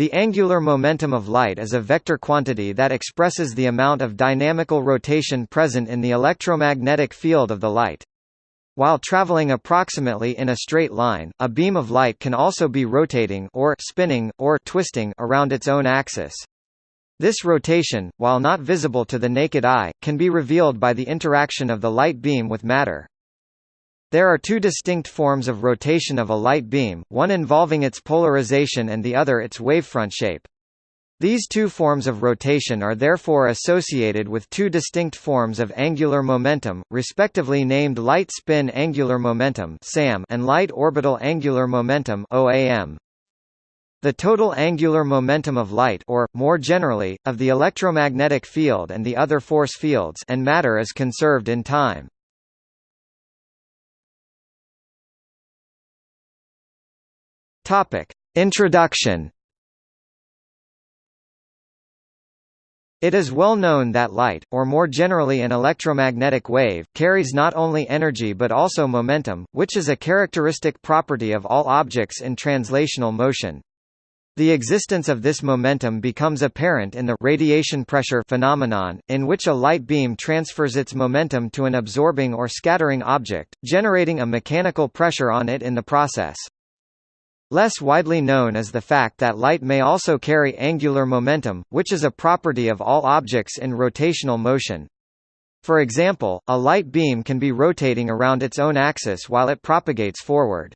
The angular momentum of light is a vector quantity that expresses the amount of dynamical rotation present in the electromagnetic field of the light. While traveling approximately in a straight line, a beam of light can also be rotating or spinning, or twisting around its own axis. This rotation, while not visible to the naked eye, can be revealed by the interaction of the light beam with matter. There are two distinct forms of rotation of a light beam, one involving its polarization and the other its wavefront shape. These two forms of rotation are therefore associated with two distinct forms of angular momentum, respectively named light spin angular momentum and light orbital angular momentum. The total angular momentum of light or, more generally, of the electromagnetic field and the other force fields and matter is conserved in time. Introduction It is well known that light, or more generally an electromagnetic wave, carries not only energy but also momentum, which is a characteristic property of all objects in translational motion. The existence of this momentum becomes apparent in the radiation pressure phenomenon, in which a light beam transfers its momentum to an absorbing or scattering object, generating a mechanical pressure on it in the process. Less widely known is the fact that light may also carry angular momentum, which is a property of all objects in rotational motion. For example, a light beam can be rotating around its own axis while it propagates forward.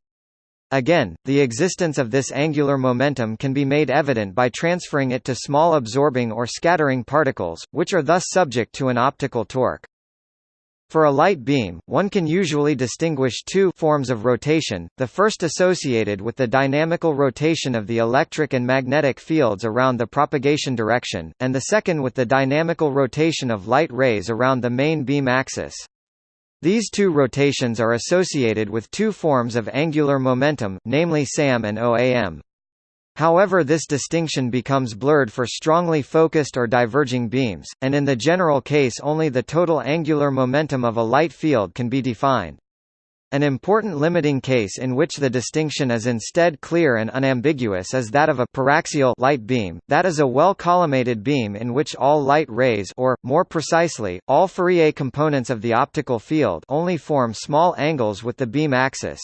Again, the existence of this angular momentum can be made evident by transferring it to small absorbing or scattering particles, which are thus subject to an optical torque. For a light beam, one can usually distinguish two forms of rotation, the first associated with the dynamical rotation of the electric and magnetic fields around the propagation direction, and the second with the dynamical rotation of light rays around the main beam axis. These two rotations are associated with two forms of angular momentum, namely SAM and OAM. However this distinction becomes blurred for strongly focused or diverging beams, and in the general case only the total angular momentum of a light field can be defined. An important limiting case in which the distinction is instead clear and unambiguous is that of a paraxial light beam, that is a well-collimated beam in which all light rays or, more precisely, all Fourier components of the optical field only form small angles with the beam axis.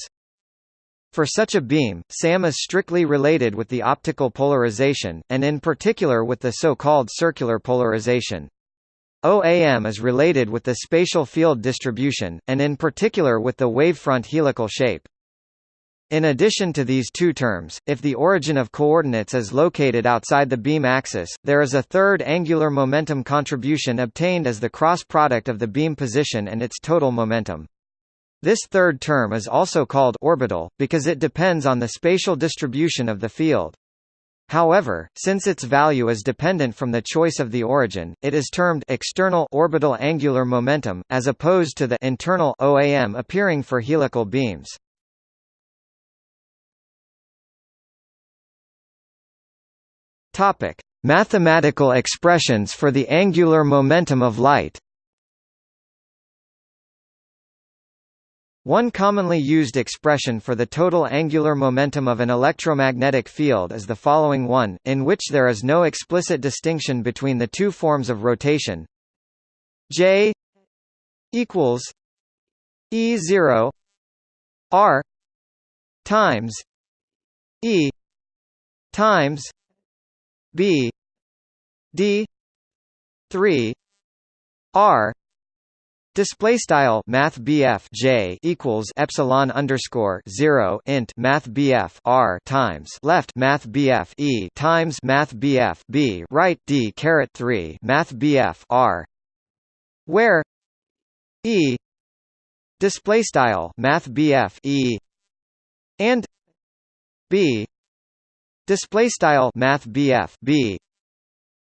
For such a beam, SAM is strictly related with the optical polarization, and in particular with the so-called circular polarization. OAM is related with the spatial field distribution, and in particular with the wavefront helical shape. In addition to these two terms, if the origin of coordinates is located outside the beam axis, there is a third angular momentum contribution obtained as the cross product of the beam position and its total momentum. This third term is also called orbital, because it depends on the spatial distribution of the field. However, since its value is dependent from the choice of the origin, it is termed external orbital angular momentum, as opposed to the internal OAM appearing for helical beams. Mathematical expressions for the angular momentum of light. One commonly used expression for the total angular momentum of an electromagnetic field is the following one, in which there is no explicit distinction between the two forms of rotation. J equals E zero R times E times B D three R Display style Math J equals epsilon underscore zero int Math R times left Math E times Math B right D caret three Math R where E display style Math E and B display style Math B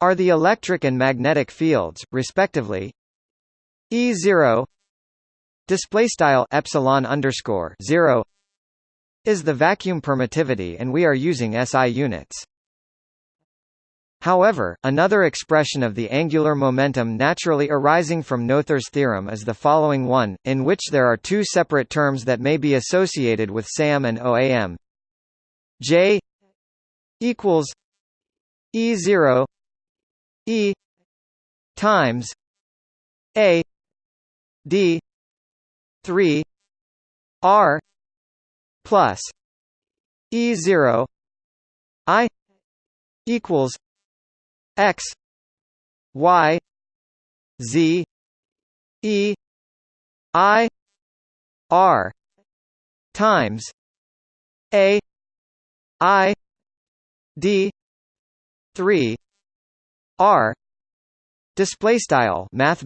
are the electric and magnetic fields, respectively, E zero display style epsilon underscore zero is the vacuum permittivity, and we are using SI units. However, another expression of the angular momentum naturally arising from Noether's theorem is the following one, in which there are two separate terms that may be associated with SAM and OAM. J equals E zero E times A D three R plus E zero I equals X Y Z E I R times A I D three R Display style Math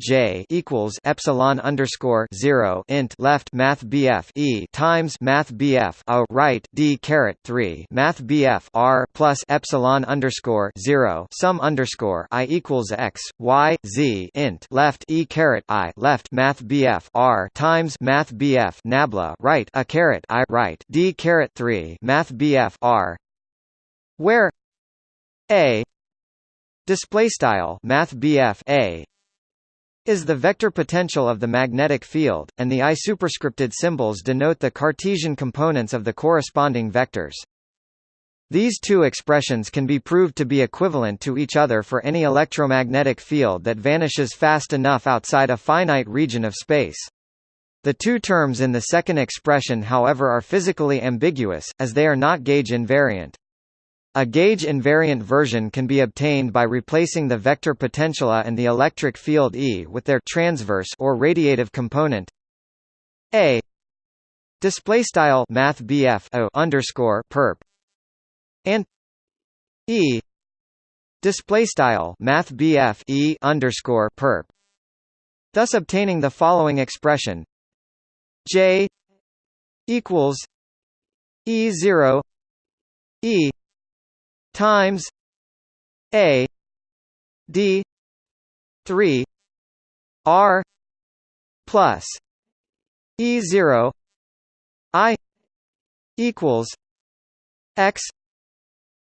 J equals epsilon underscore zero int left Math E times Math a right D caret three Math R plus epsilon underscore zero sum underscore I equals x Y Z int left E caret I left Math R times Math BF Nabla right a caret I right D caret three Math R where A display style math a is the vector potential of the magnetic field, and the I superscripted symbols denote the Cartesian components of the corresponding vectors. These two expressions can be proved to be equivalent to each other for any electromagnetic field that vanishes fast enough outside a finite region of space. The two terms in the second expression however are physically ambiguous, as they are not gauge invariant. A gauge-invariant version can be obtained by replacing the vector potential A and the electric field E with their transverse or radiative component. A. Display style math O underscore perp. And E. Display style math E underscore perp. Thus obtaining the following expression. J equals E zero E times a d 3 r plus e 0 i equals x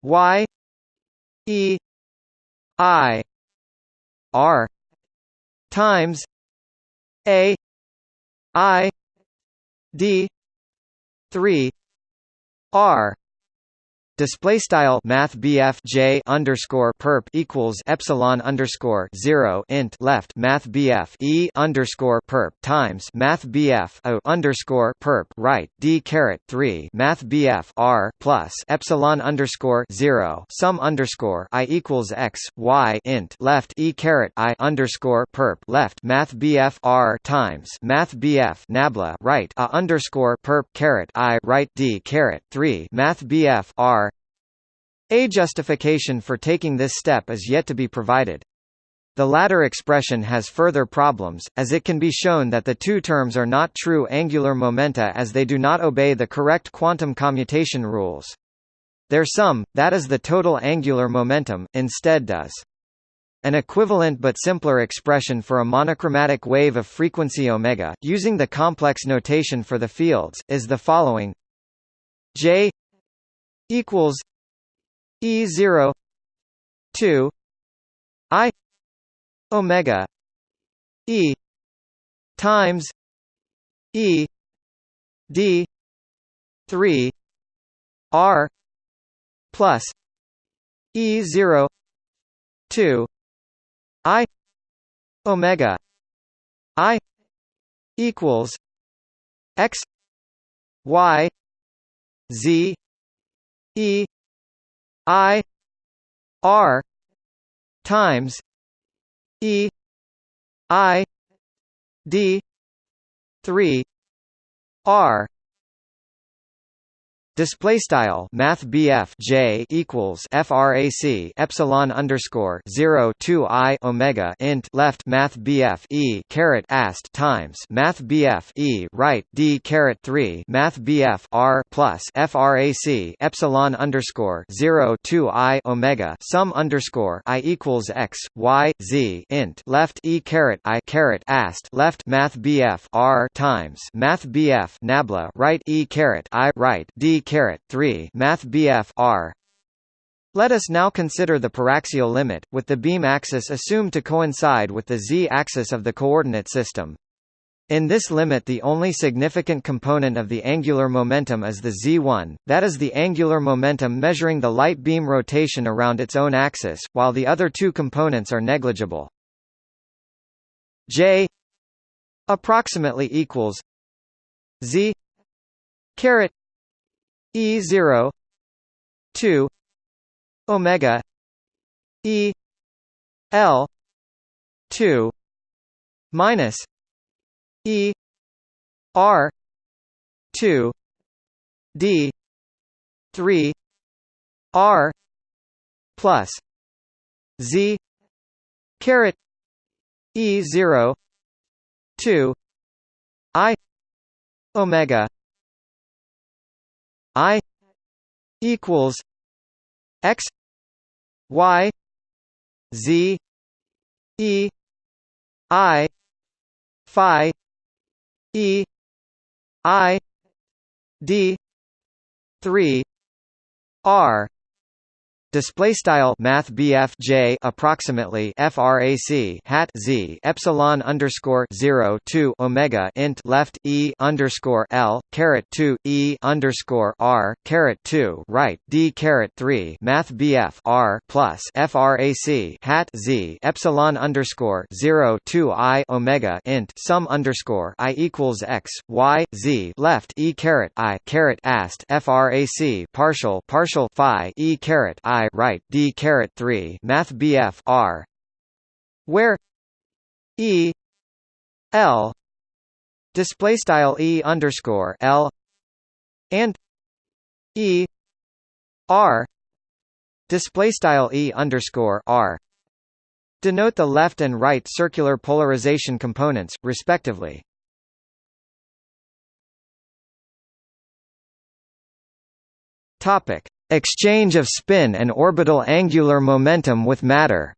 y e i r times a i d 3 r Display style Math J underscore perp equals epsilon underscore zero int left Math BF E underscore perp times Math BF O underscore perp right D caret three Math BF R plus epsilon underscore zero sum underscore I equals x Y int left E caret I underscore perp left Math BF R times Math BF Nabla right A underscore perp caret I right D caret three Math BF R a justification for taking this step is yet to be provided. The latter expression has further problems, as it can be shown that the two terms are not true angular momenta as they do not obey the correct quantum commutation rules. Their sum, that is the total angular momentum, instead does. An equivalent but simpler expression for a monochromatic wave of frequency omega, using the complex notation for the fields, is the following J equals E zero two I Omega E times E D three R plus E zero two I Omega I equals X Y Z E I R times E I D three R Display style Math J equals FRAC epsilon underscore zero two I Omega int left Math E caret ast times Math E right D caret three Math R plus FRAC epsilon underscore zero two I Omega sum underscore I equals x Y Z int left E caret I caret ast left Math R times Math Nabla right E caret I right D caret 3 Math BF R let us now consider the paraxial limit, with the beam axis assumed to coincide with the z-axis of the coordinate system. In this limit the only significant component of the angular momentum is the z1, that is the angular momentum measuring the light beam rotation around its own axis, while the other two components are negligible. J approximately equals z caret e 0 2 omega e l 2 minus E R two D three R plus Z caret E zero two I Omega I equals X Y Z E I Phi E I D three R display style math BF J approximately frac hat Z epsilon underscore 0 2 Omega int left E underscore L caret 2 E underscore R caret 2 right D caret 3 math BF R plus frac hat Z epsilon underscore 0 2 I Omega int sum underscore I equals X Y Z left E caret I caret ast frac partial partial Phi E caret I right D caret 3 Math BF R where E L display style E underscore L and E R display style E underscore R denote the left and right circular polarization components respectively. Topic Exchange of spin and orbital angular momentum with matter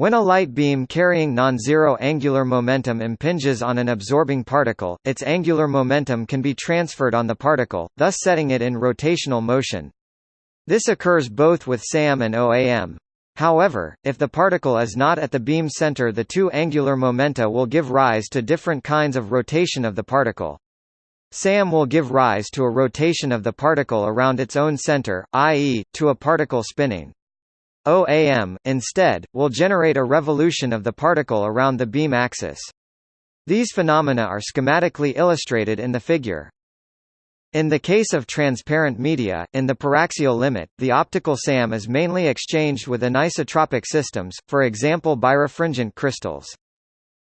When a light beam carrying non-zero angular momentum impinges on an absorbing particle, its angular momentum can be transferred on the particle, thus setting it in rotational motion. This occurs both with SAM and OAM. However, if the particle is not at the beam center the two angular momenta will give rise to different kinds of rotation of the particle. SAM will give rise to a rotation of the particle around its own center, i.e., to a particle spinning. OAM, instead, will generate a revolution of the particle around the beam axis. These phenomena are schematically illustrated in the figure. In the case of transparent media, in the paraxial limit, the optical SAM is mainly exchanged with anisotropic systems, for example birefringent crystals.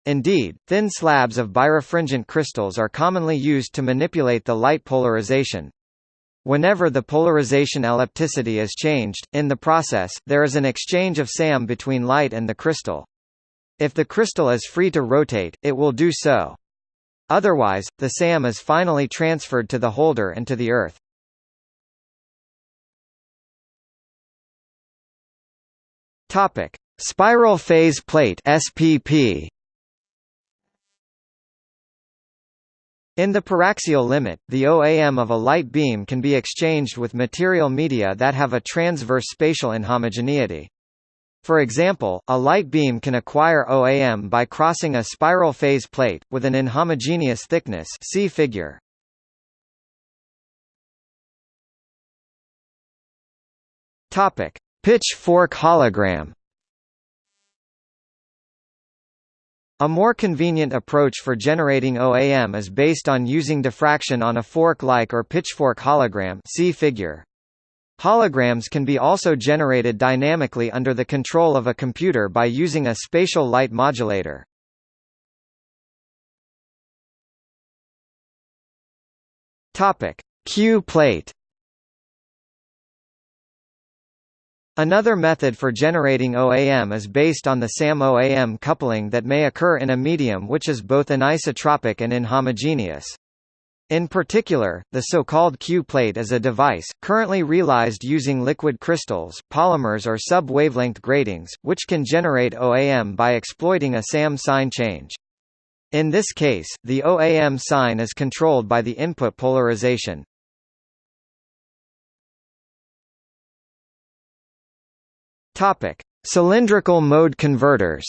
Indeed, thin slabs of birefringent crystals are commonly used to manipulate the light polarization. Whenever the polarization ellipticity is changed, in the process, there is an exchange of SAM between light and the crystal. If the crystal is free to rotate, it will do so. Otherwise, the SAM is finally transferred to the holder and to the Earth. Topic: Spiral phase plate (SPP). In the paraxial limit, the OAM of a light beam can be exchanged with material media that have a transverse spatial inhomogeneity. For example, a light beam can acquire OAM by crossing a spiral phase plate, with an inhomogeneous thickness see figure. Pitchfork hologram A more convenient approach for generating OAM is based on using diffraction on a fork-like or pitchfork hologram see figure. Holograms can be also generated dynamically under the control of a computer by using a spatial light modulator. Q plate Another method for generating OAM is based on the SAM-OAM coupling that may occur in a medium which is both anisotropic and inhomogeneous. In particular, the so-called Q-plate is a device, currently realized using liquid crystals, polymers or sub-wavelength gratings, which can generate OAM by exploiting a SAM sign change. In this case, the OAM sign is controlled by the input polarization. Topic: Cylindrical mode converters.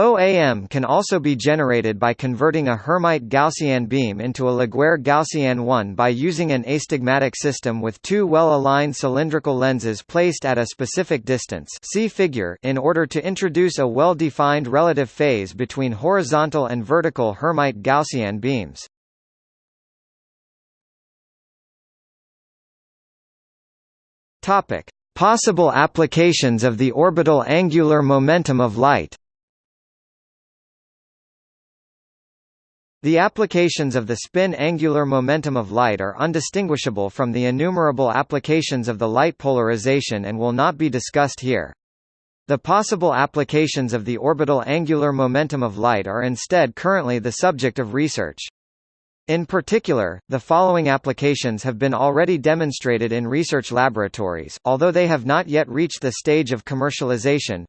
OAM can also be generated by converting a Hermite Gaussian beam into a Laguerre Gaussian one by using an astigmatic system with two well-aligned cylindrical lenses placed at a specific distance see figure in order to introduce a well-defined relative phase between horizontal and vertical Hermite Gaussian beams. Possible applications of the orbital angular momentum of light The applications of the spin angular momentum of light are undistinguishable from the innumerable applications of the light polarization and will not be discussed here. The possible applications of the orbital angular momentum of light are instead currently the subject of research. In particular, the following applications have been already demonstrated in research laboratories, although they have not yet reached the stage of commercialization.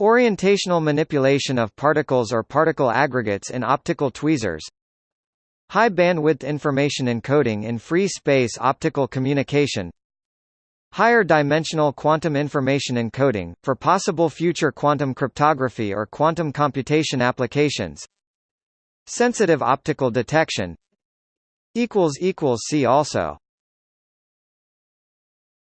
Orientational manipulation of particles or particle aggregates in optical tweezers. High bandwidth information encoding in free space optical communication. Higher dimensional quantum information encoding, for possible future quantum cryptography or quantum computation applications Sensitive optical detection See also